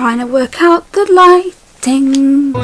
trying to work out the lighting.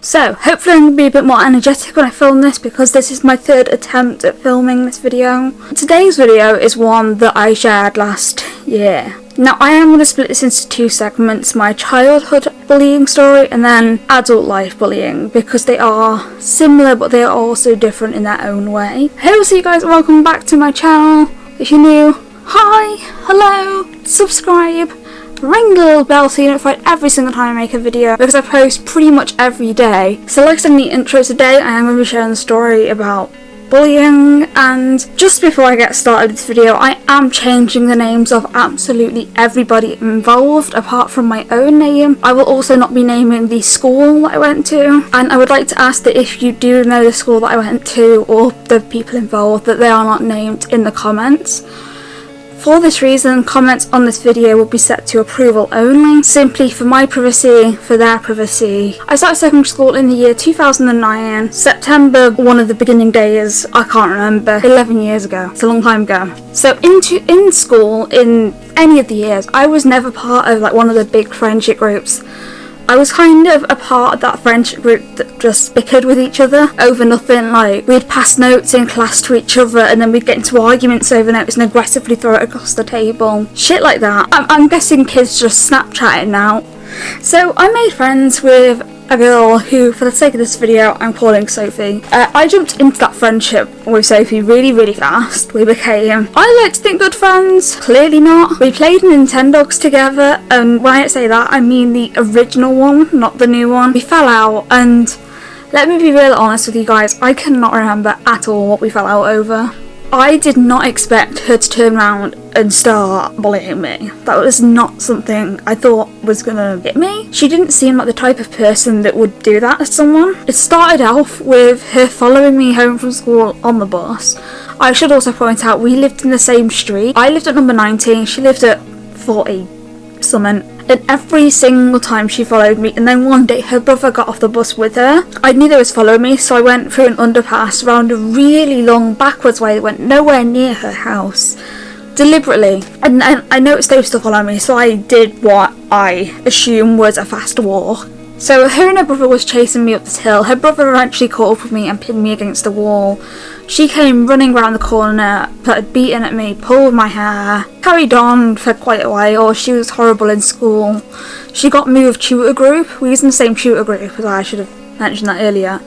So, hopefully I'm going to be a bit more energetic when I film this because this is my third attempt at filming this video. Today's video is one that I shared last year. Now I am going to split this into two segments, my childhood bullying story and then adult life bullying because they are similar but they are also different in their own way. Hello so you guys welcome back to my channel. If you're new, hi, hello, subscribe ring the little bell so you are notified every single time I make a video because I post pretty much every day. So like I said in the intro today, I am going to be sharing a story about bullying and just before I get started with this video I am changing the names of absolutely everybody involved apart from my own name. I will also not be naming the school that I went to and I would like to ask that if you do know the school that I went to or the people involved that they are not named in the comments. For this reason, comments on this video will be set to approval only, simply for my privacy, for their privacy. I started secondary school in the year 2009, September, one of the beginning days, I can't remember, 11 years ago, it's a long time ago. So into in school, in any of the years, I was never part of like one of the big friendship groups. I was kind of a part of that friendship group that just bickered with each other over nothing. Like, we'd pass notes in class to each other and then we'd get into arguments over notes and aggressively throw it across the table. Shit like that. I'm, I'm guessing kids just Snapchatting now. So I made friends with a girl who, for the sake of this video, I'm calling Sophie. Uh, I jumped into that friendship with Sophie really, really fast. We became, I like to think, good friends. Clearly not. We played Nintendogs together, and when I say that, I mean the original one, not the new one. We fell out, and let me be real honest with you guys, I cannot remember at all what we fell out over. I did not expect her to turn around and start bullying me. That was not something I thought was gonna hit me. She didn't seem like the type of person that would do that to someone. It started off with her following me home from school on the bus. I should also point out we lived in the same street. I lived at number 19, she lived at 40 something and every single time she followed me and then one day her brother got off the bus with her. I knew they was following me so I went through an underpass around a really long backwards way that went nowhere near her house. Deliberately. And, and I noticed they were still following me so I did what I assume was a fast walk so her and her brother was chasing me up this hill. Her brother eventually caught up with me and pinned me against the wall. She came running round the corner, started beating at me, pulled my hair, carried on for quite a while. She was horrible in school. She got moved tutor group. We was in the same tutor group as I should have mentioned that earlier.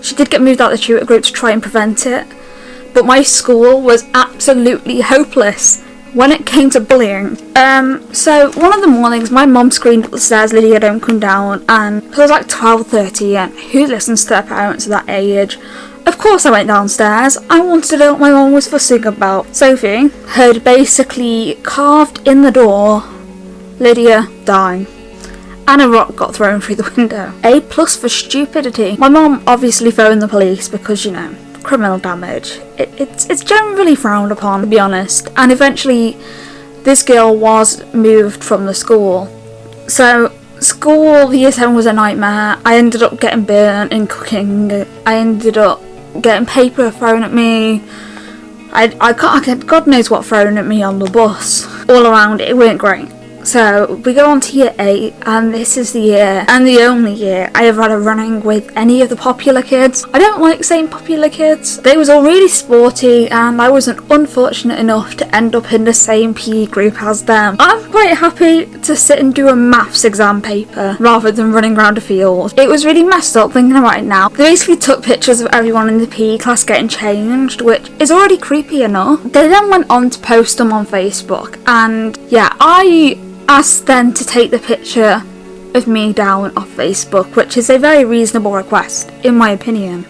She did get moved out of the tutor group to try and prevent it. But my school was absolutely hopeless when it came to bullying. Um, so one of the mornings my mum screamed up the stairs, Lydia don't come down and it was like 12.30 and who listens to their parents at that age? Of course I went downstairs. I wanted to know what my mum was fussing about. Sophie had basically carved in the door, Lydia dying and a rock got thrown through the window. A plus for stupidity. My mum obviously phoned the police because, you know, criminal damage. It, it's, it's generally frowned upon, to be honest, and eventually this girl was moved from the school. So school, year 7 was a nightmare. I ended up getting burnt in cooking. I ended up getting paper thrown at me. I, I, got, God knows what thrown at me on the bus. All around it, it weren't great. So we go on to year 8 and this is the year and the only year I have had a running with any of the popular kids. I don't like saying popular kids. They was all really sporty and I wasn't unfortunate enough to end up in the same PE group as them. I'm quite happy to sit and do a maths exam paper rather than running around a field. It was really messed up thinking about it now. They basically took pictures of everyone in the PE class getting changed which is already creepy enough. They then went on to post them on Facebook and yeah I asked them to take the picture of me down off Facebook, which is a very reasonable request, in my opinion.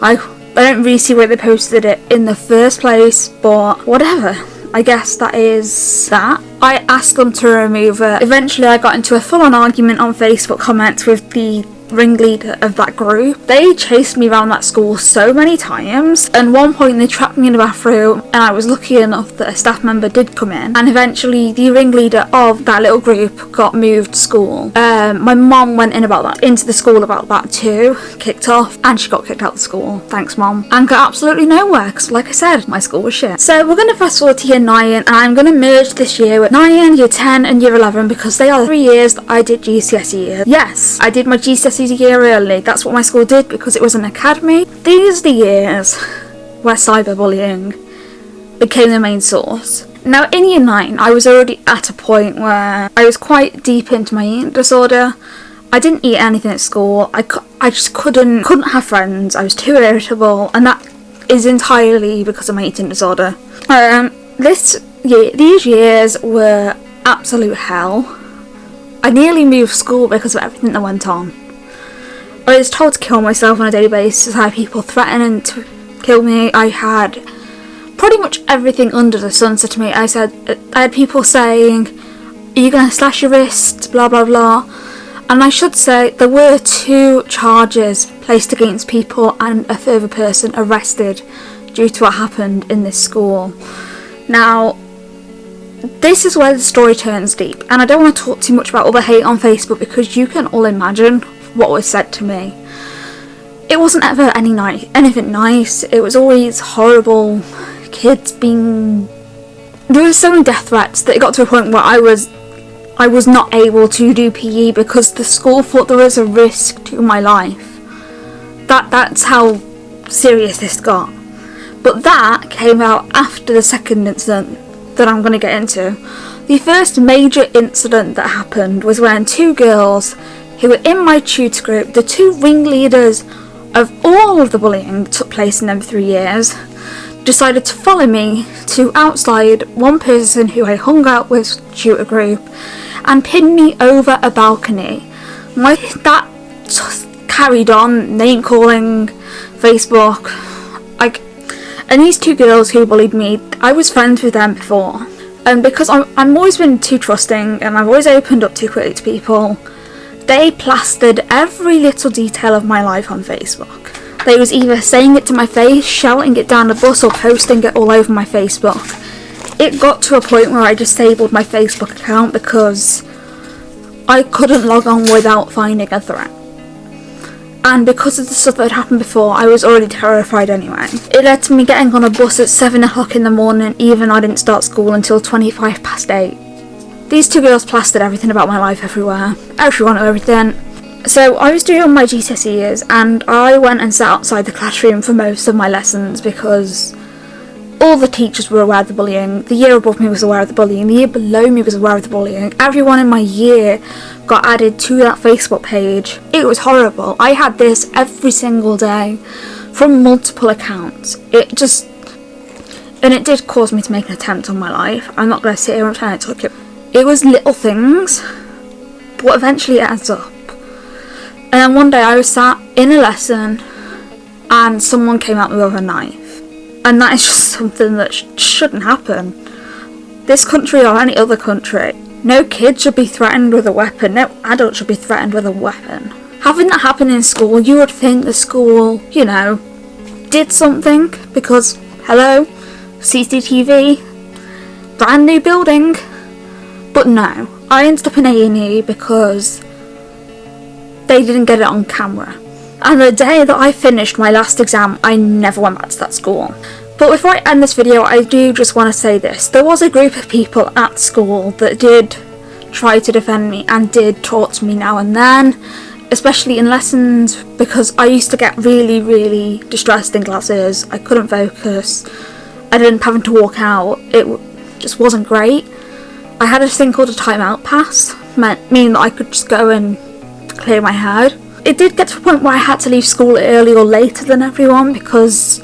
I, I don't really see why they posted it in the first place, but whatever. I guess that is that. I asked them to remove it. Eventually I got into a full-on argument on Facebook comments with the ringleader of that group. They chased me around that school so many times. And one point they trapped me in the bathroom and I was lucky enough that a staff member did come in. And eventually the ringleader of that little group got moved school. Um, my mom went in about that, into the school about that too, kicked off, and she got kicked out of school. Thanks mom. And got absolutely nowhere because like I said, my school was shit. So we're going to fast forward to year 9 and I'm going to merge this year with 9, year 10 and year 11 because they are the three years that I did GCSE. Yes, I did my GCSEs a year early. That's what my school did because it was an academy. These are the years where cyberbullying became the main source. Now in year 9 I was already at a point where I was quite deep into my eating disorder. I didn't eat anything at school. I, I just couldn't couldn't have friends. I was too irritable and that is entirely because of my eating disorder. Um, this year, these years were absolute hell. I nearly moved school because of everything that went on. I was told to kill myself on a daily basis. I had people threatening to kill me. I had pretty much everything under the sun said to me. I said, I had people saying, are you going to slash your wrist, blah blah blah. And I should say there were two charges placed against people and a further person arrested due to what happened in this school. Now, this is where the story turns deep, and I don't want to talk too much about all the hate on Facebook because you can all imagine what was said to me. It wasn't ever any nice, anything nice. It was always horrible. Kids being there were so many death threats that it got to a point where I was I was not able to do PE because the school thought there was a risk to my life. That that's how serious this got. But that came out after the second incident that I'm going to get into. The first major incident that happened was when two girls who were in my tutor group, the two ringleaders of all of the bullying that took place in them three years, decided to follow me to outside one person who I hung out with tutor group and pinned me over a balcony. My that carried on, name calling, Facebook, like and these two girls who bullied me, I was friends with them before. And because I'm, I'm always been too trusting and I've always opened up too quickly to people, they plastered every little detail of my life on Facebook. They was either saying it to my face, shouting it down the bus or posting it all over my Facebook. It got to a point where I disabled my Facebook account because I couldn't log on without finding a threat and because of the stuff that had happened before I was already terrified anyway. It led to me getting on a bus at 7 o'clock in the morning even I didn't start school until 25 past 8. These two girls plastered everything about my life everywhere, everyone everything. So I was doing my GCSE years and I went and sat outside the classroom for most of my lessons because all the teachers were aware of the bullying, the year above me was aware of the bullying, the year below me was aware of the bullying, everyone in my year got added to that Facebook page. It was horrible. I had this every single day from multiple accounts. It just and it did cause me to make an attempt on my life. I'm not going to sit here and pretend it took it. It was little things, but eventually it adds up. And then one day I was sat in a lesson and someone came at me with a knife. And that is just something that sh shouldn't happen. This country or any other country no kid should be threatened with a weapon. No adult should be threatened with a weapon. Having that happen in school, you would think the school, you know, did something because, hello, CCTV, brand new building. But no, I ended up in A&E because they didn't get it on camera. And the day that I finished my last exam, I never went back to that school. But before I end this video, I do just want to say this. There was a group of people at school that did try to defend me and did talk to me now and then, especially in lessons because I used to get really, really distressed in classes. I couldn't focus. I didn't having to walk out. It just wasn't great. I had a thing called a timeout pass, meant meaning that I could just go and clear my head. It did get to a point where I had to leave school early or later than everyone because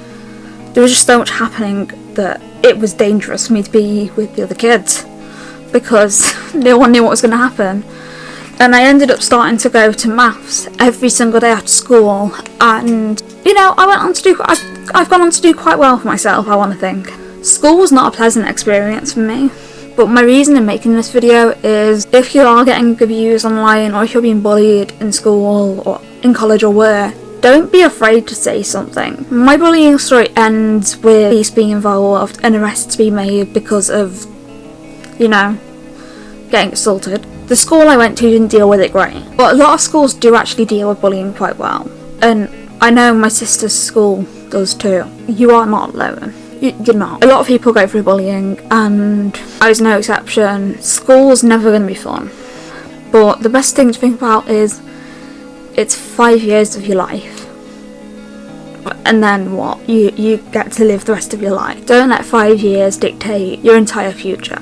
there was just so much happening that it was dangerous for me to be with the other kids because no one knew what was going to happen. And I ended up starting to go to maths every single day after school, and you know, I went on to do. I've, I've gone on to do quite well for myself. I want to think. School was not a pleasant experience for me, but my reason in making this video is if you are getting abused online or if you're being bullied in school or in college or where, don't be afraid to say something. My bullying story ends with police being involved and arrests being made because of, you know, getting assaulted. The school I went to didn't deal with it great, but a lot of schools do actually deal with bullying quite well. And I know my sister's school does too. You are not alone. You- You're not. A lot of people go through bullying, and I was no exception. School's never going to be fun. But the best thing to think about is it's five years of your life. And then what? You you get to live the rest of your life. Don't let five years dictate your entire future.